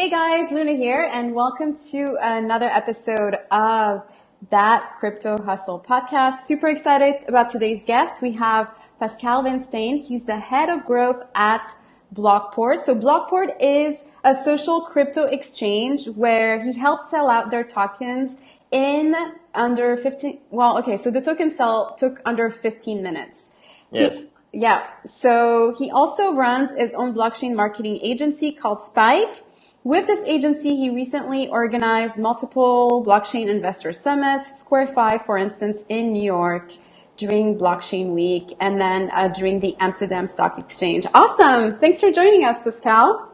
Hey guys, Luna here, and welcome to another episode of That Crypto Hustle podcast. Super excited about today's guest. We have Pascal Vinstein. He's the head of growth at Blockport. So Blockport is a social crypto exchange where he helped sell out their tokens in under 15, well, okay, so the token sell took under 15 minutes. Yes. He, yeah. So he also runs his own blockchain marketing agency called Spike with this agency, he recently organized multiple blockchain investor summits, SquareFi, for instance, in New York during Blockchain Week, and then uh, during the Amsterdam Stock Exchange. Awesome. Thanks for joining us, Pascal.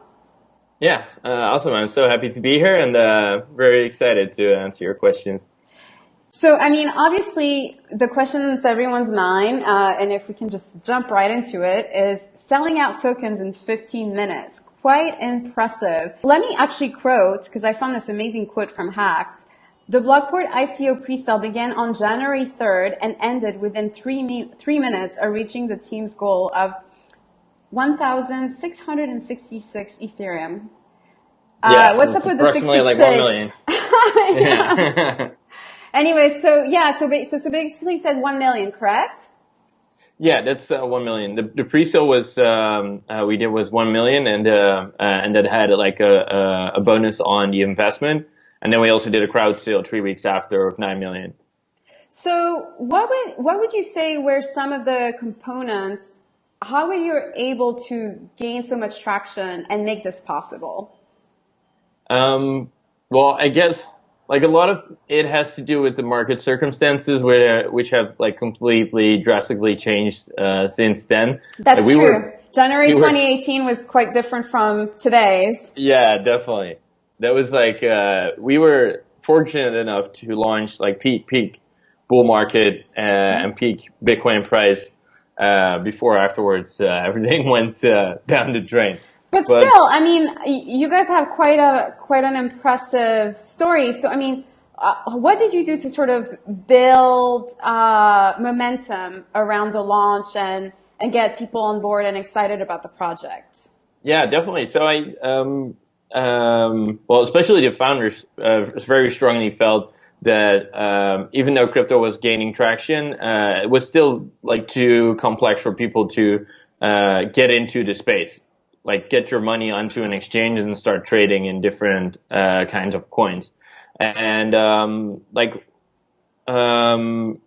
Yeah, uh, awesome. I'm so happy to be here and uh, very excited to answer your questions. So, I mean, obviously, the question that's everyone's mind, uh, and if we can just jump right into it, is selling out tokens in 15 minutes quite impressive. Let me actually quote, because I found this amazing quote from Hacked. The Blockport ICO pre-sale began on January 3rd and ended within three, mi- three minutes of reaching the team's goal of 1,666 Ethereum. Uh, yeah, uh, what's up with the 66? like 1 million. yeah. anyway, so yeah, so, so, so basically you said 1 million, correct? Yeah, that's uh, one million. The, the pre-sale was um, uh, we did was one million, and uh, uh, and that had like a, a bonus on the investment, and then we also did a crowd sale three weeks after of nine million. So what would what would you say were some of the components? How were you able to gain so much traction and make this possible? Um, well, I guess like a lot of it has to do with the market circumstances where, which have like completely drastically changed uh, since then. That's like, we true. Were, January we 2018 were, was quite different from today's. Yeah, definitely. That was like uh, we were fortunate enough to launch like peak peak bull market uh, and peak Bitcoin price uh, before afterwards uh, everything went uh, down the drain. But, but still, I mean, you guys have quite a quite an impressive story. So, I mean, uh, what did you do to sort of build uh, momentum around the launch and and get people on board and excited about the project? Yeah, definitely. So I, um, um, well, especially the founders, uh, very strongly felt that um, even though crypto was gaining traction, uh, it was still like too complex for people to uh, get into the space like get your money onto an exchange and start trading in different uh, kinds of coins. And um, like um,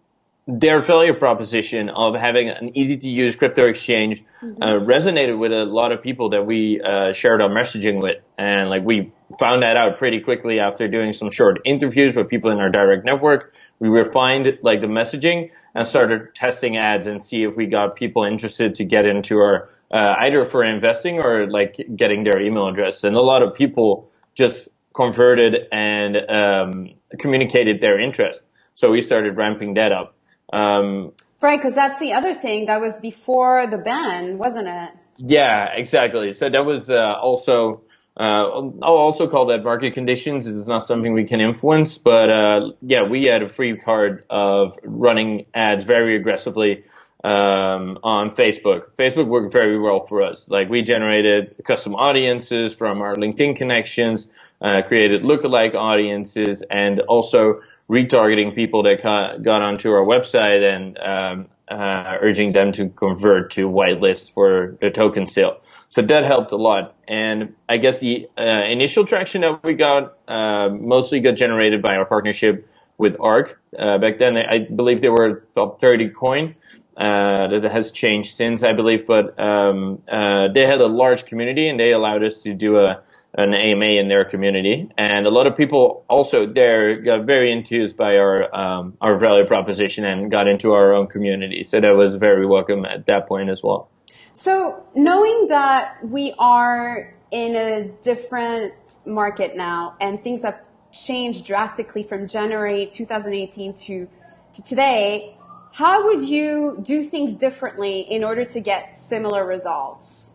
their value proposition of having an easy to use crypto exchange mm-hmm. uh, resonated with a lot of people that we uh, shared our messaging with. And like we found that out pretty quickly after doing some short interviews with people in our direct network. We refined like the messaging and started testing ads and see if we got people interested to get into our uh, either for investing or like getting their email address. And a lot of people just converted and um, communicated their interest. So we started ramping that up. Um, right, because that's the other thing that was before the ban, wasn't it? Yeah, exactly. So that was uh, also. Uh, I'll also call that market conditions. It's not something we can influence, but uh, yeah, we had a free card of running ads very aggressively um, on Facebook. Facebook worked very well for us. Like we generated custom audiences from our LinkedIn connections, uh, created lookalike audiences, and also retargeting people that got onto our website and um, uh, urging them to convert to whitelist for the token sale. So that helped a lot. And I guess the uh, initial traction that we got uh, mostly got generated by our partnership with Ark. Uh, back then, I believe they were top 30 coin. Uh, that has changed since, I believe, but um, uh, they had a large community and they allowed us to do a an AMA in their community, and a lot of people also there got very enthused by our um, our value proposition and got into our own community. So that was very welcome at that point as well. So knowing that we are in a different market now and things have changed drastically from January 2018 to, to today, how would you do things differently in order to get similar results?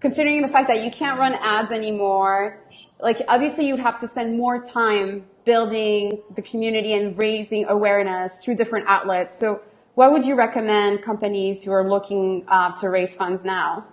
Considering the fact that you can't run ads anymore, like obviously you'd have to spend more time building the community and raising awareness through different outlets. So what would you recommend companies who are looking uh, to raise funds now?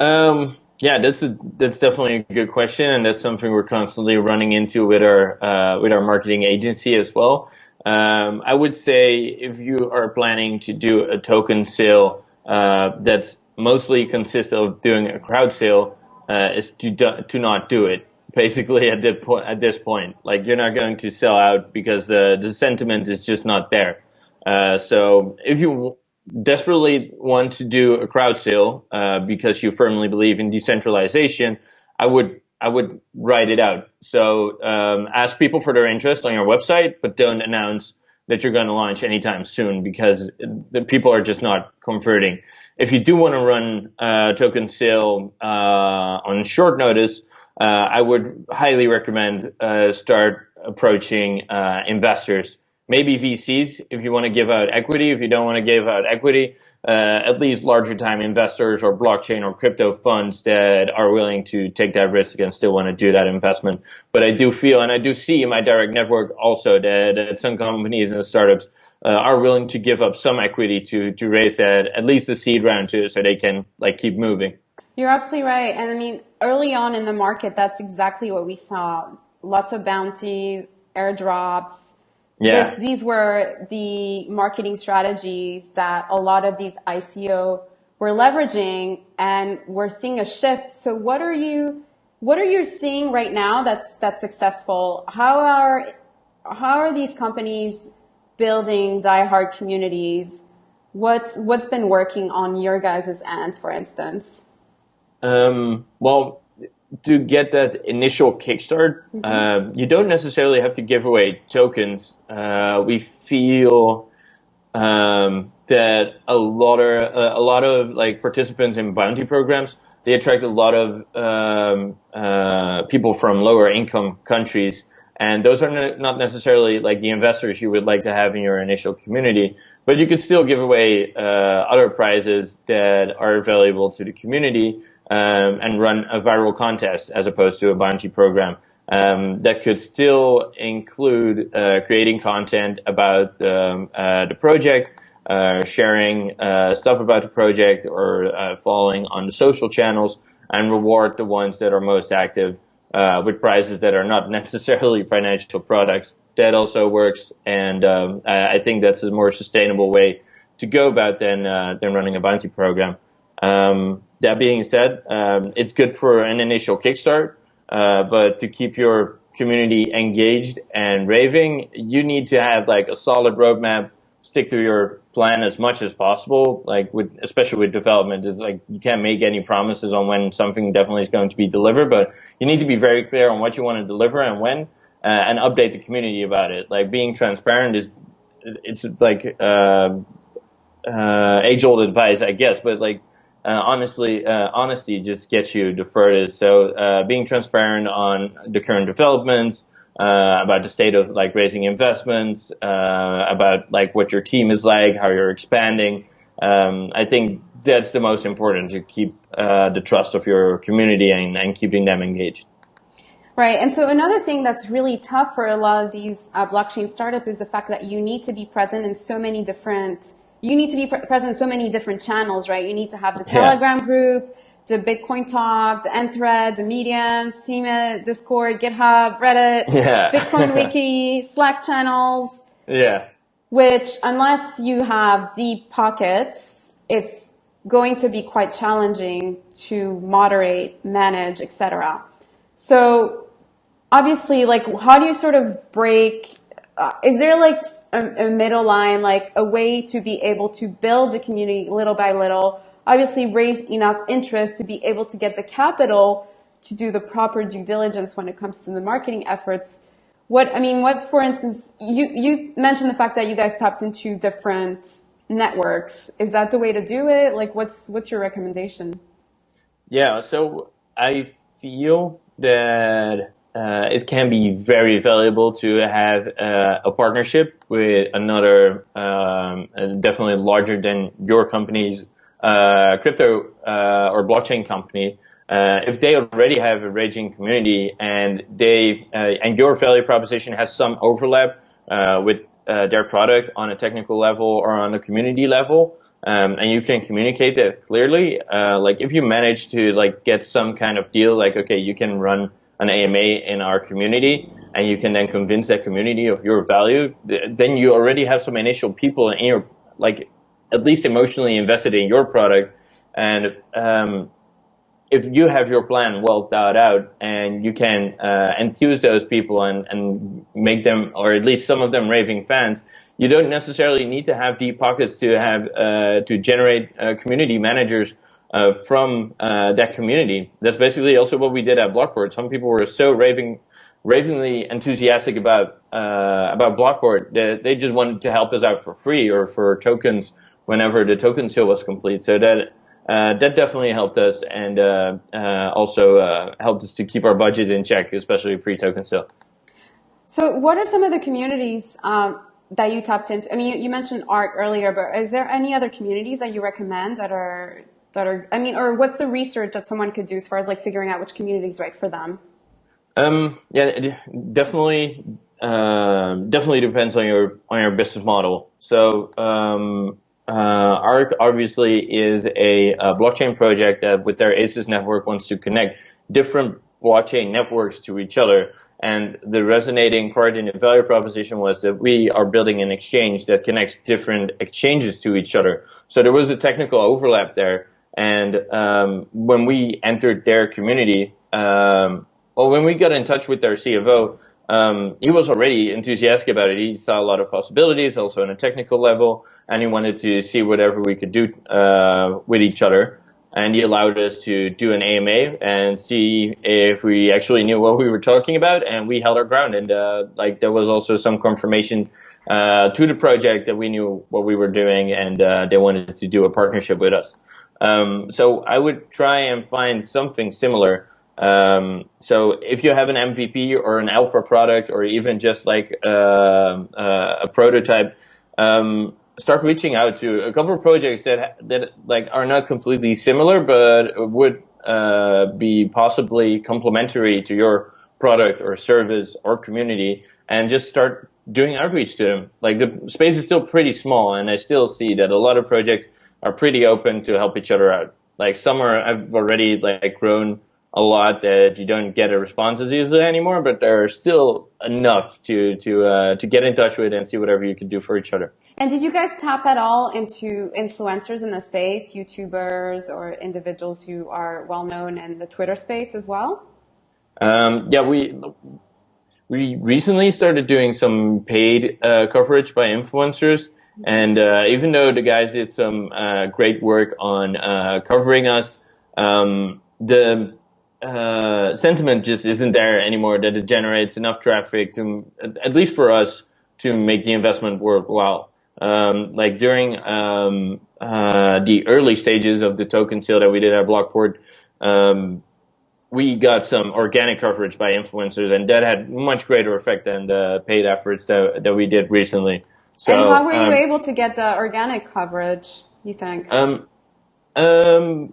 Um, Yeah, that's a, that's definitely a good question, and that's something we're constantly running into with our uh, with our marketing agency as well. Um, I would say if you are planning to do a token sale uh, that's mostly consists of doing a crowd sale, uh, is to do, to not do it. Basically, at that point, at this point, like you're not going to sell out because the the sentiment is just not there. Uh, so if you desperately want to do a crowd sale uh, because you firmly believe in decentralization, I would I would write it out. So um, ask people for their interest on your website, but don't announce that you're going to launch anytime soon because the people are just not converting. If you do want to run a token sale uh, on short notice, uh, I would highly recommend uh, start approaching uh, investors maybe VCs if you want to give out equity. If you don't want to give out equity, uh, at least larger time investors or blockchain or crypto funds that are willing to take that risk and still want to do that investment. But I do feel, and I do see in my direct network also that, that some companies and startups uh, are willing to give up some equity to to raise that at least the seed round too, so they can like keep moving. You're absolutely right, and I mean early on in the market, that's exactly what we saw. Lots of bounty, airdrops, yeah. This, these were the marketing strategies that a lot of these ICO were leveraging and we're seeing a shift. So what are you, what are you seeing right now that's, that's successful? How are, how are these companies building diehard communities? What's, what's been working on your guys' end, for instance? Um, well, to get that initial kickstart, mm-hmm. uh, you don't necessarily have to give away tokens. Uh, we feel um, that a lot of uh, a lot of like participants in bounty programs they attract a lot of um, uh, people from lower income countries, and those are not necessarily like the investors you would like to have in your initial community. But you could still give away uh, other prizes that are valuable to the community um, and run a viral contest as opposed to a bounty program. Um, that could still include uh, creating content about um, uh, the project, uh, sharing uh, stuff about the project, or uh, following on the social channels, and reward the ones that are most active uh, with prizes that are not necessarily financial products. That also works, and um, I think that's a more sustainable way to go about than than running a bounty program. Um, that being said, um, it's good for an initial kickstart, uh, but to keep your community engaged and raving, you need to have like a solid roadmap, stick to your plan as much as possible. Like with, especially with development, it's like you can't make any promises on when something definitely is going to be delivered, but you need to be very clear on what you want to deliver and when, uh, and update the community about it. Like being transparent is, it's like, uh, uh, age old advice, I guess, but like, uh, honestly, uh, honesty just gets you furthest. So uh, being transparent on the current developments, uh, about the state of like raising investments, uh, about like what your team is like, how you're expanding. Um, I think that's the most important to keep uh, the trust of your community and, and keeping them engaged. Right. And so another thing that's really tough for a lot of these blockchain startups is the fact that you need to be present in so many different you need to be pre- present in so many different channels, right? You need to have the Telegram yeah. group, the Bitcoin Talk, the ANN thread, the Medium, Steemit, Discord, GitHub, Reddit, yeah. Bitcoin Wiki, Slack channels. Yeah. Which, unless you have deep pockets, it's going to be quite challenging to moderate, manage, etc. So, obviously, like, how do you sort of break uh, is there like a, a, middle line, like a way to be able to build the community little by little, obviously raise enough interest to be able to get the capital to do the proper due diligence when it comes to the marketing efforts? What, I mean, what, for instance, you, you mentioned the fact that you guys tapped into different networks. Is that the way to do it? Like, what's, what's your recommendation? Yeah. So I feel that uh, it can be very valuable to have uh, a partnership with another, um, definitely larger than your company's uh, crypto uh, or blockchain company. Uh, if they already have a raging community and they uh, and your value proposition has some overlap with their product on a technical level or on a community level, um, and you can communicate that clearly, like if you manage to like get some kind of deal, like okay, you can run an AMA in our community, and you can then convince that community of your value, then you already have some initial people in your like at least emotionally invested in your product, and um, if you have your plan well thought out and you can uh, enthuse those people and, and make them, or at least some of them, raving fans, you don't necessarily need to have deep pockets to have uh, to generate uh, community managers uh, from uh, that community. That's basically also what we did at Blockport. Some people were so raving, ravingly enthusiastic about uh, about Blockport that they just wanted to help us out for free or for tokens whenever the token sale was complete. So that uh, that definitely helped us and also helped us to keep our budget in check, especially pre-token sale. So, what are some of the communities um, that you tapped into? I mean, you, you, mentioned Ark earlier, but is there any other communities that you recommend that are that are? I mean, or what's the research that someone could do as far as like figuring out which community is right for them? Um, yeah, definitely, uh, definitely depends on your on your business model. So, um, uh, Ark obviously is a, a, blockchain project that, with their ACES network, wants to connect different blockchain networks to each other. And the resonating part in the value proposition was that we are building an exchange that connects different exchanges to each other. So there was a technical overlap there. And um, when we entered their community, um, well, when we got in touch with their CFO, um, he was already enthusiastic about it. He saw a lot of possibilities, also on a technical level, and he wanted to see whatever we could do uh, with each other and he allowed us to do an AMA and see if we actually knew what we were talking about, and we held our ground. And uh, like there was also some confirmation uh, to the project that we knew what we were doing, and uh, they wanted to do a partnership with us. Um, so I would try and find something similar. Um, so if you have an MVP or an alpha product, or even just like uh, uh, a prototype. Um, start reaching out to a couple of projects that that like are not completely similar, but would uh, be possibly complementary to your product or service or community, and just start doing outreach to them. Like the space is still pretty small, and I still see that a lot of projects are pretty open to help each other out. Like some are I've already like grown a lot that you don't get a response as easily anymore, but there are still enough to to uh, to get in touch with and see whatever you can do for each other. And did you guys tap at all into influencers in the space, YouTubers or individuals who are well known in the Twitter space as well? Um, yeah, we we recently started doing some paid uh, coverage by influencers, and uh, even though the guys did some uh, great work on uh, covering us, um, the uh, sentiment just isn't there anymore that it generates enough traffic to, at least for us, to make the investment worthwhile um, like during um, uh, the early stages of the token sale that we did at Blockport, um, we got some organic coverage by influencers, and that had much greater effect than the paid efforts that, that we did recently. So, and how were you um, able to get the organic coverage? You think? Um, um,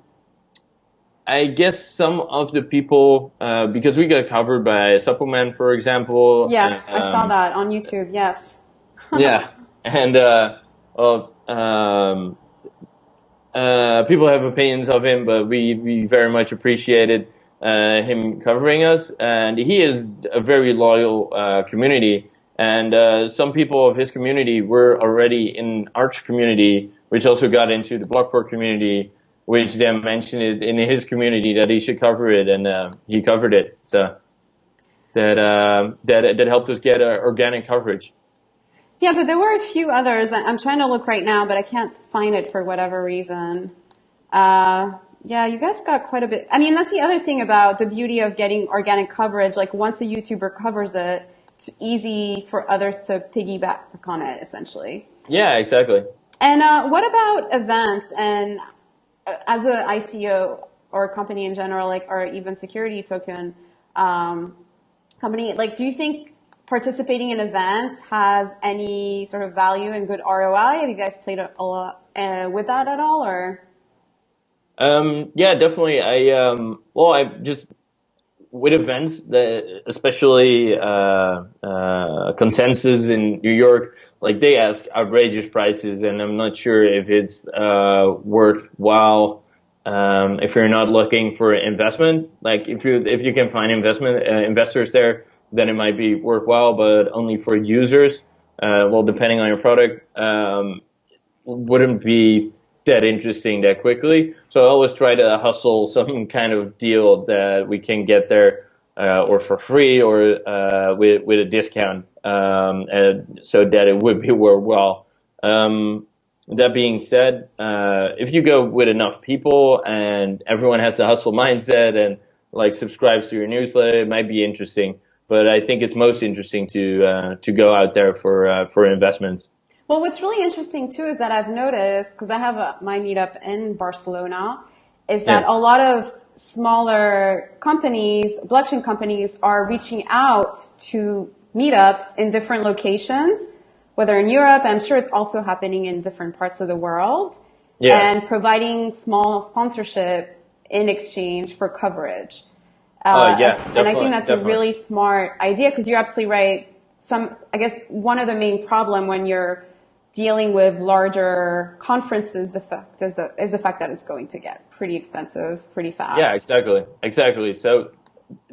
I guess some of the people, uh, because we got covered by Suppoman, for example. Yes, I saw that on YouTube. Yes. yeah, and uh, well, um, uh, people have opinions of him, but we we very much appreciated uh, him covering us, and he is a very loyal uh, community. And uh, some people of his community were already in Ark community, which also got into the Blockport community, which then mentioned it in his community that he should cover it, and uh, he covered it. So that uh, that that helped us get organic coverage. Yeah, but there were a few others. I'm trying to look right now, but I can't find it for whatever reason. Uh, yeah, you guys got quite a bit. I mean, that's the other thing about the beauty of getting organic coverage. Like once a YouTuber covers it, it's easy for others to piggyback on it, essentially. Yeah, exactly. And uh, what about events? And uh, as an ICO or a company in general, like or even security token um, company, like do you think participating in events has any sort of value and good ROI? Have you guys played a lot uh, with that at all, or? Um, yeah, definitely. I um, well, I just with events especially uh, uh, consensus in New York. like they ask outrageous prices, and I'm not sure if it's uh, worthwhile. Um, if you're not looking for investment, like if you if you can find investment uh, investors there, then it might be worthwhile. But only for users, uh, well, depending on your product, um, wouldn't be that interesting that quickly. So I always try to hustle some kind of deal that we can get there, uh, or for free, or uh, with with a discount um, and so that it would be worthwhile. Um, that being said, uh, if you go with enough people and everyone has the hustle mindset and like subscribes to your newsletter, it might be interesting. But I think it's most interesting to uh, to go out there for uh, for investments. Well, what's really interesting too is that I've noticed because I have a, my meetup in Barcelona, is that yeah. a lot of smaller companies, blockchain companies, are reaching out to meetups in different locations, whether in Europe, I'm sure it's also happening in different parts of the world, yeah. and providing small sponsorship in exchange for coverage. Uh, uh, yeah, and I think that's definitely. a really smart idea because you're absolutely right. Some, I guess, one of the main problem when you're dealing with larger conferences, the fact is the, is the fact that it's going to get pretty expensive pretty fast. Yeah, exactly, exactly. So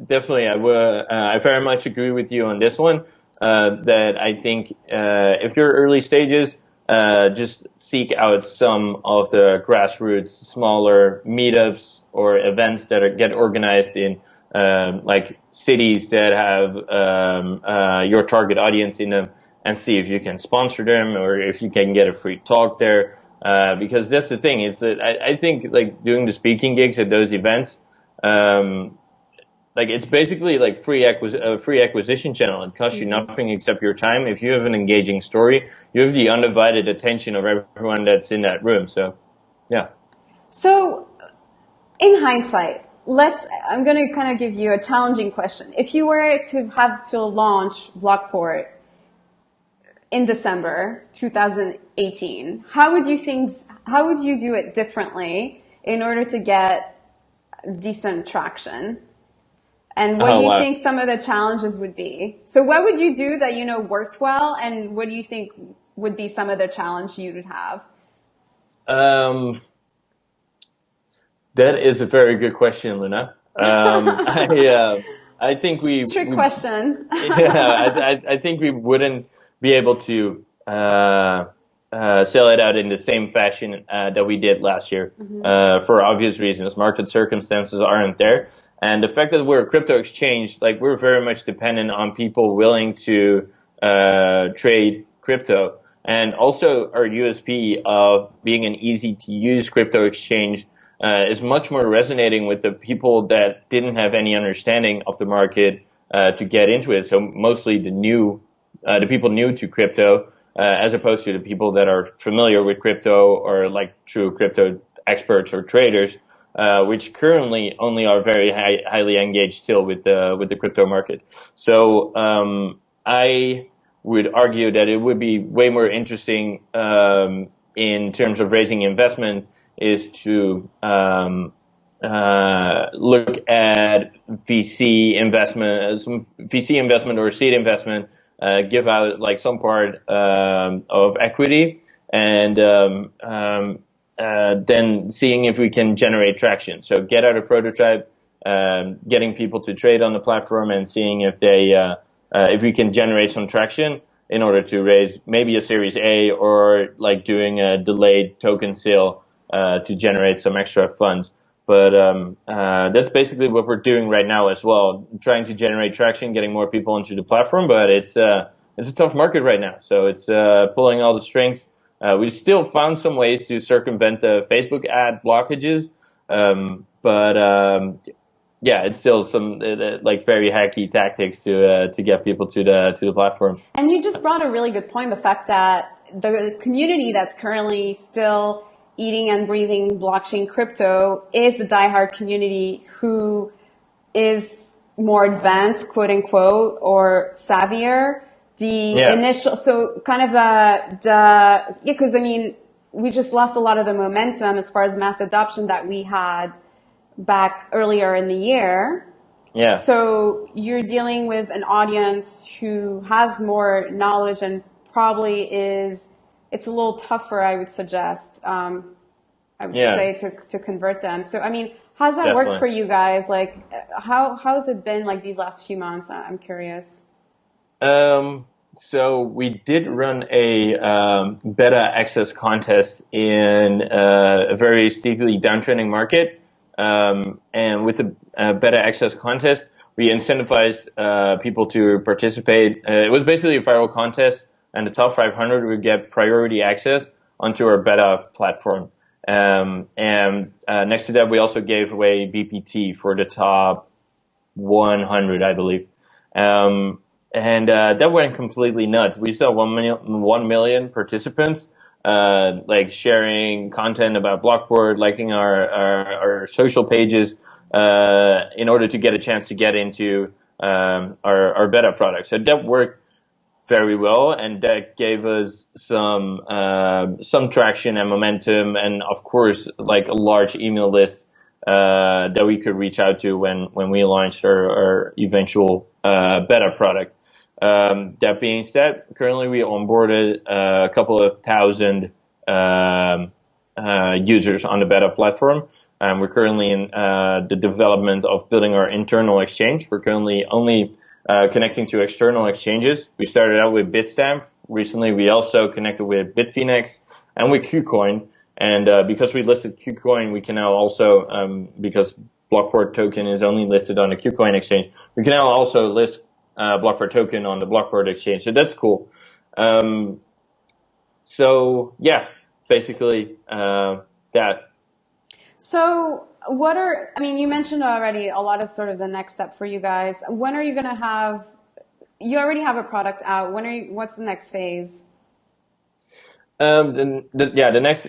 definitely, I will. Uh, I very much agree with you on this one. Uh, that I think uh, if you're early stages, uh, just seek out some of the grassroots, smaller meetups or events that are, get organized in um, like cities that have um, uh, your target audience in them, and see if you can sponsor them or if you can get a free talk there. Uh, because that's the thing. It's that I, I, think like doing the speaking gigs at those events. Um, like it's basically like free acquis- a free acquisition channel. It costs you mm-hmm. nothing except your time. If you have an engaging story, you have the undivided attention of everyone that's in that room. So, yeah. So, in hindsight, let's. I'm going to kind of give you a challenging question. If you were to have to launch Blockport in December 2018, how would you think? How would you do it differently in order to get decent traction? And what oh, do you wow. think some of the challenges would be? So what would you do that you know worked well, and what do you think would be some of the challenge you would have? Um, that is a very good question, Luna. Um, I, uh, I think we trick we, question. yeah, I, I, think we wouldn't be able to uh, uh, sell it out in the same fashion uh, that we did last year mm-hmm. Uh, for obvious reasons. Market circumstances aren't there. And the fact that we're a crypto exchange, like we're very much dependent on people willing to uh, trade crypto. And also our USP of being an easy to use crypto exchange uh, is much more resonating with the people that didn't have any understanding of the market uh, to get into it. So mostly the new, uh, the people new to crypto, uh, as opposed to the people that are familiar with crypto or like true crypto experts or traders uh, which currently only are very high, highly engaged still with the with the crypto market. So um, I would argue that it would be way more interesting um, in terms of raising investment is to um, uh, look at VC investment, some VC investment or seed investment, uh, give out like some part um, of equity and um, um, uh, then seeing if we can generate traction. So get out a prototype, um, getting people to trade on the platform, and seeing if they uh, uh, if we can generate some traction in order to raise maybe a Series A or like doing a delayed token sale uh, to generate some extra funds. But um, uh, that's basically what we're doing right now as well, trying to generate traction, getting more people into the platform. But it's it's a tough market right now, so it's pulling all the strings. Uh, we still found some ways to circumvent the Facebook ad blockages, um, but um, yeah, it's still some uh, like very hacky tactics to uh, to get people to the to the platform. And you just brought a really good point: the fact that the community that's currently still eating and breathing blockchain crypto is the diehard community who is more advanced, quote unquote, or savvier the yeah. initial, so kind of uh, the, yeah, because I mean, we just lost a lot of the momentum as far as mass adoption that we had back earlier in the year. Yeah. So you're dealing with an audience who has more knowledge and probably is it's a little tougher. I would suggest. Um, I would Yeah. say to to convert them. So I mean, how's that Definitely. worked for you guys? Like, how how has it been like these last few months? I'm curious. Um, so we did run a um, beta access contest in uh, a very steeply downtrending market, um, and with the uh, beta access contest, we incentivized uh, people to participate. Uh, it was basically a viral contest, and the top 500 would get priority access onto our beta platform. Um, and uh, next to that, we also gave away BPT for the top 100, I believe. Um, and uh, that went completely nuts. We saw one million, one million participants, uh, like sharing content about Blockport, liking our, our, our social pages, uh, in order to get a chance to get into um, our, our beta product. So that worked very well, and that gave us some um some traction and momentum, and of course, like a large email list uh, that we could reach out to when when we launched our, our eventual uh, beta product. Um, that being said, currently we onboarded uh, a couple of thousand um, uh, users on the beta platform. Um, we're currently in uh, the development of building our internal exchange. We're currently only uh, connecting to external exchanges. We started out with Bitstamp. Recently, we also connected with Bitfinex and with KuCoin. And uh, because we listed KuCoin, we can now also, um, because Blockport token is only listed on the KuCoin exchange, we can now also list uh, Blockport token on the Blockport exchange. So that's cool. Um, so yeah, basically uh, that. So, what are, I mean, you mentioned already a lot of sort of the next step for you guys. When are you going to have, you already have a product out. When are you, what's the next phase? Um, the, the, yeah, the next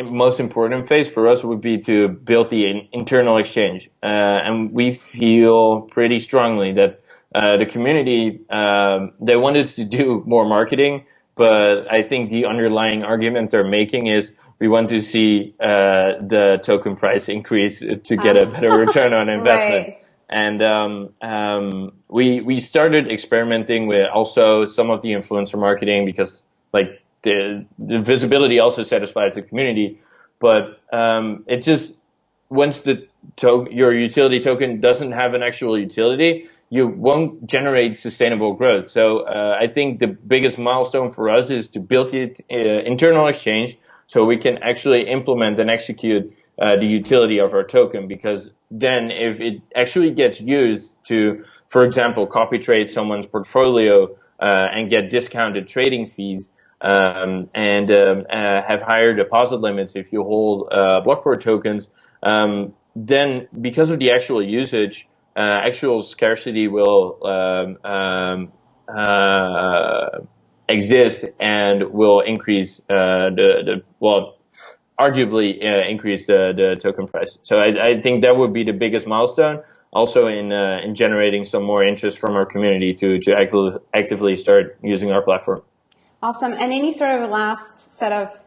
most important phase for us would be to build the in- internal exchange, uh, and we feel pretty strongly that uh, the community um, they want us to do more marketing, but I think the underlying argument they're making is we want to see uh, the token price increase to get a better return on investment. Right. And um, um, we we started experimenting with also some of the influencer marketing because like the the visibility also satisfies the community, but um, it just once the to- your utility token doesn't have an actual utility, you won't generate sustainable growth. So uh, I think the biggest milestone for us is to build the uh, internal exchange so we can actually implement and execute uh, the utility of our token because then if it actually gets used to, for example, copy trade someone's portfolio uh, and get discounted trading fees um, and um, uh, have higher deposit limits if you hold uh, Blockport tokens, um, then because of the actual usage, uh, actual scarcity will um, um, uh, exist and will increase uh, the, the well arguably uh, increase the, the token price. So I, I think that would be the biggest milestone. Also in uh, in generating some more interest from our community to to actively actively start using our platform. Awesome. And any sort of last set of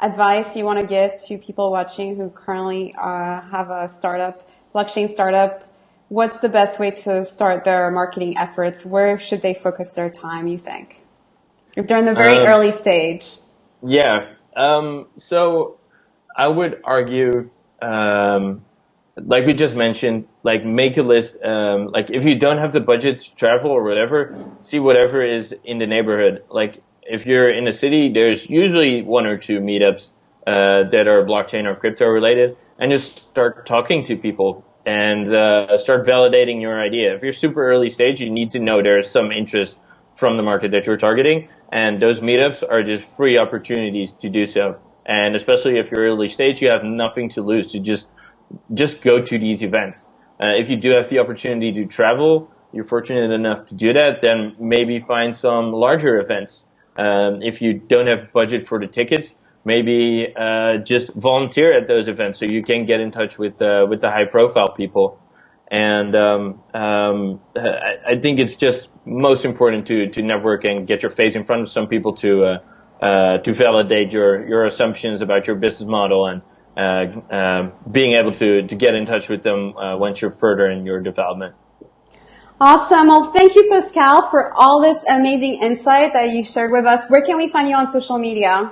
advice you want to give to people watching who currently uh, have a startup, blockchain startup? What's the best way to start their marketing efforts? Where should they focus their time, you think? If they're in the very Um, early stage. Yeah. Um, so I would argue, um, like we just mentioned, like make a list. Um, like if you don't have the budget to travel or whatever, see whatever is in the neighborhood. Like if you're in a city, there's usually one or two meetups uh, that are blockchain or crypto related, and just start talking to people and uh, start validating your idea. If you're super early stage, you need to know there's some interest from the market that you're targeting, and those meetups are just free opportunities to do so. And especially if you're early stage, you have nothing to lose. To just just go to these events. Uh, if you do have the opportunity to travel, you're fortunate enough to do that, then maybe find some larger events. Um, if you don't have budget for the tickets, maybe uh, just volunteer at those events so you can get in touch with uh, with the high profile people. And um, um, I, I think it's just most important to to network and get your face in front of some people to uh, uh, to validate your your assumptions about your business model and uh, um being able to to get in touch with them uh, once you're further in your development. Awesome. Well, thank you, Pascal, for all this amazing insight that you shared with us. Where can we find you on social media?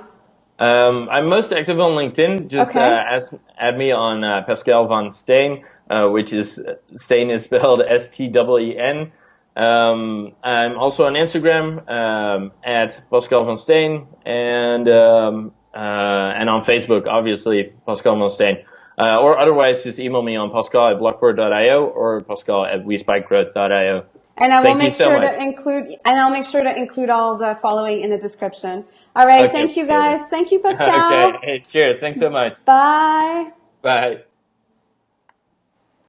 Um, I'm most active on LinkedIn. Just Okay. uh, ask, add me on uh, Pascal von Steen, uh, which is Steen is spelled S T E N. Um, I'm also on Instagram um, at Pascal von Steen and um, uh, and on Facebook, obviously Pascal von Steen. Uh, or otherwise, just email me on pascal at blockport.io or pascal at wespikegrowth.io. And I will Thank you make so sure much. to include, and I'll make sure to include all the following in the description. All right. Okay, thank you guys. Thank you, Pascal. okay, hey, cheers. Thanks so much. Bye. Bye.